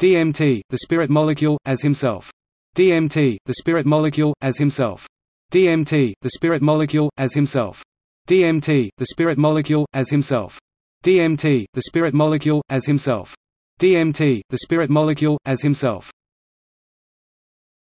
DMT, the spirit molecule, as himself. DMT, the spirit molecule, as himself. DMT, the spirit molecule, as himself. DMT, the spirit molecule, as himself. DMT, the spirit molecule, as himself. DMT, the spirit molecule, as himself.